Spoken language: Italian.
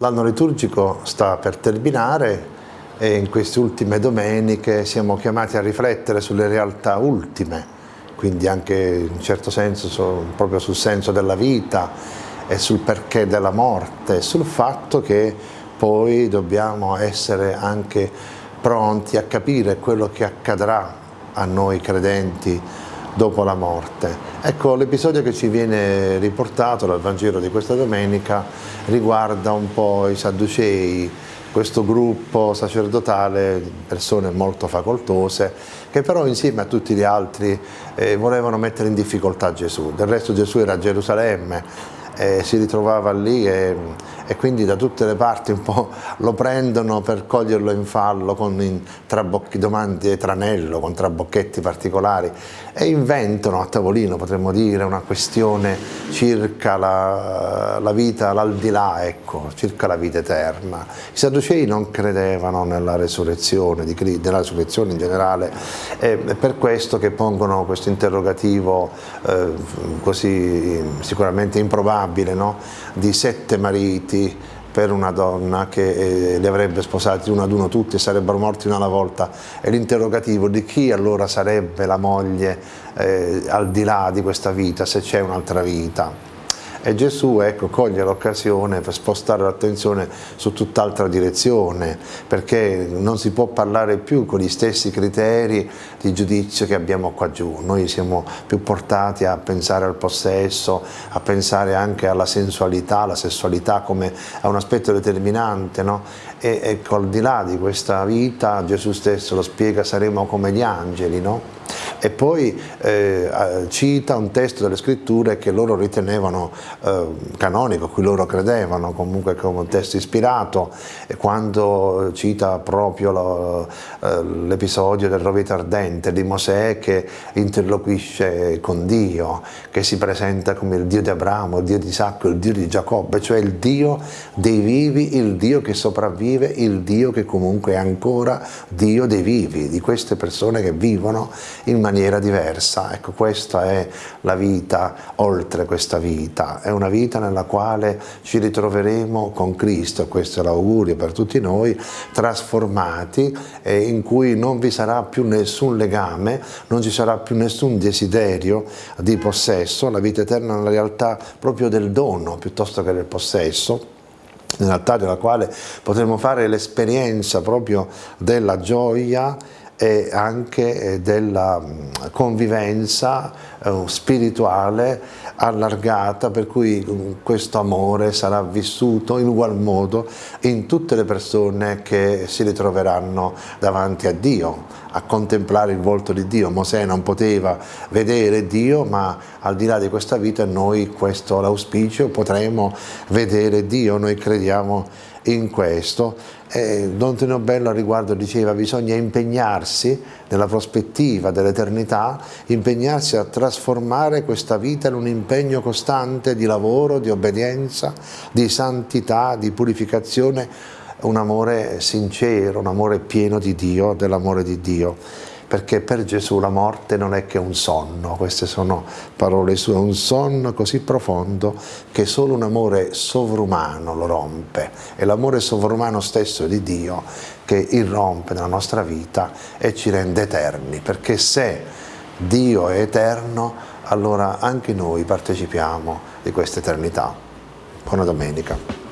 L'anno liturgico sta per terminare e in queste ultime domeniche siamo chiamati a riflettere sulle realtà ultime, quindi anche in un certo senso proprio sul senso della vita e sul perché della morte, sul fatto che poi dobbiamo essere anche pronti a capire quello che accadrà a noi credenti dopo la morte. Ecco, l'episodio che ci viene riportato dal Vangelo di questa domenica riguarda un po' i Sadducei, questo gruppo sacerdotale, persone molto facoltose, che però insieme a tutti gli altri eh, volevano mettere in difficoltà Gesù. Del resto Gesù era a Gerusalemme, eh, si ritrovava lì e, e, quindi da tutte le parti un po' lo prendono per coglierlo in fallo con trabocchi, domande e tranello, con trabocchetti particolari e inventano a tavolino, potremmo dire, una questione circa la, la vita, l'aldilà, ecco, circa la vita eterna. I Sadducei non credevano nella resurrezione, di, nella resurrezione in generale, è per questo che pongono questo interrogativo eh, così sicuramente improbabile immaginabile no? di sette mariti per una donna che eh, li avrebbe sposati uno ad uno tutti e sarebbero morti una alla volta e l'interrogativo di chi allora sarebbe la moglie eh, al di là di questa vita, se c'è un'altra vita. E Gesù ecco, coglie l'occasione per spostare l'attenzione su tutt'altra direzione, perché non si può parlare più con gli stessi criteri di giudizio che abbiamo qua giù. Noi siamo più portati a pensare al possesso, a pensare anche alla sensualità, alla sessualità come a un aspetto determinante. No? E ecco, al di là di questa vita, Gesù stesso lo spiega, saremo come gli angeli, no? E poi eh, cita un testo delle scritture che loro ritenevano eh, canonico, cui loro credevano, comunque come un testo ispirato, e quando cita proprio eh, l'episodio del rovete ardente di Mosè che interloquisce con Dio, che si presenta come il Dio di Abramo, il Dio di Isacco, il Dio di Giacobbe, cioè il Dio dei vivi, il Dio che sopravvive, il Dio che comunque è ancora Dio dei vivi, di queste persone che vivono in maniera diversa. Ecco, questa è la vita oltre questa vita, è una vita nella quale ci ritroveremo con Cristo, questo è l'augurio per tutti noi, trasformati e in cui non vi sarà più nessun legame, non ci sarà più nessun desiderio di possesso, la vita eterna è una realtà proprio del dono piuttosto che del possesso, in realtà della quale potremo fare l'esperienza proprio della gioia e anche eh, della mm, convivenza eh, spirituale allargata per cui mm, questo amore sarà vissuto in ugual modo in tutte le persone che si ritroveranno davanti a Dio, a contemplare il volto di Dio. Mosè non poteva vedere Dio, ma al di là di questa vita noi, questo l'auspicio, potremo vedere Dio, noi crediamo in questo. E Don Tonio Bello a riguardo diceva bisogna impegnarsi nella prospettiva dell'eternità, impegnarsi a trasformare questa vita in un impegno costante di lavoro, di obbedienza, di santità, di purificazione, un amore sincero, un amore pieno di Dio, dell'amore di Dio perché per Gesù la morte non è che un sonno, queste sono parole sue, un sonno così profondo che solo un amore sovrumano lo rompe, è l'amore sovrumano stesso di Dio che irrompe nella nostra vita e ci rende eterni, perché se Dio è eterno, allora anche noi partecipiamo di questa eternità. Buona domenica.